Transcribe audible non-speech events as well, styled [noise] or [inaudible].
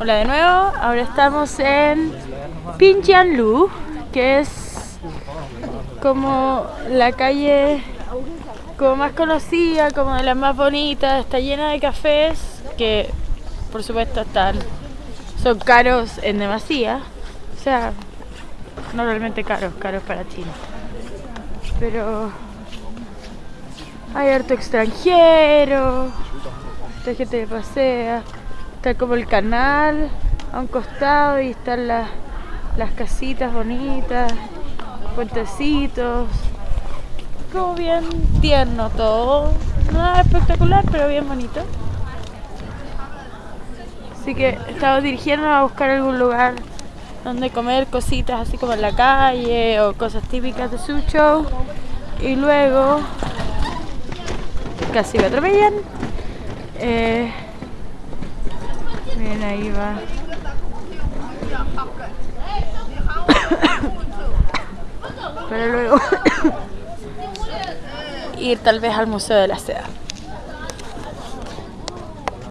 Hola de nuevo, ahora estamos en Pinjianlu, que es como la calle como más conocida, como de las más bonitas, está llena de cafés que por supuesto están son caros en demasía, o sea, no realmente caros, caros para China. Pero hay harto extranjero, hay gente que pasea, está como el canal a un costado y están las, las casitas bonitas, puentecitos, como bien tierno todo, nada espectacular pero bien bonito. Así que estamos dirigiéndonos a buscar algún lugar donde comer cositas así como en la calle o cosas típicas de Suzhou y luego casi me atropellan eh, miren ahí va. [coughs] Pero luego [coughs] ir tal vez al Museo de la Seda